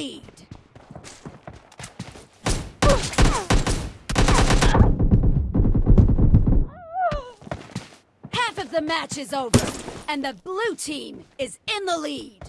Half of the match is over, and the blue team is in the lead.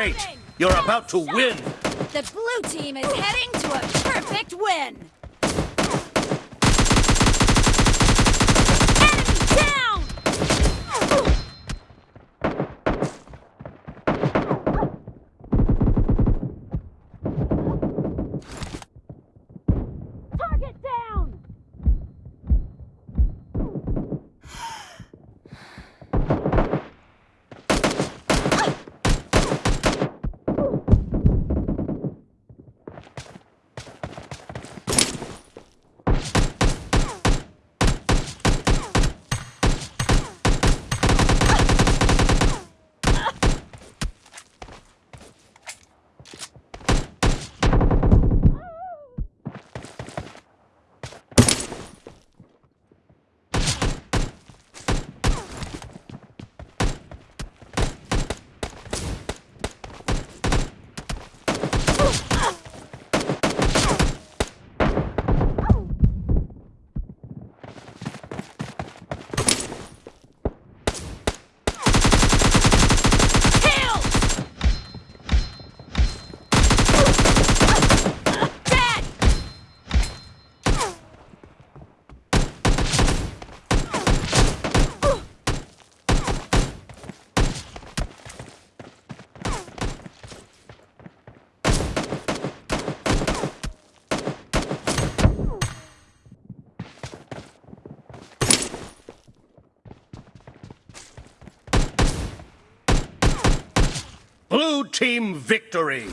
great! You're about to win! The blue team is heading to a perfect win! Team victory!